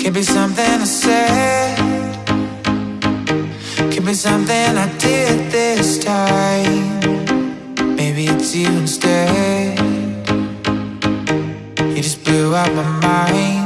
Could be something I said. Could be something I did this time. Maybe it's you instead. You just blew out my mind.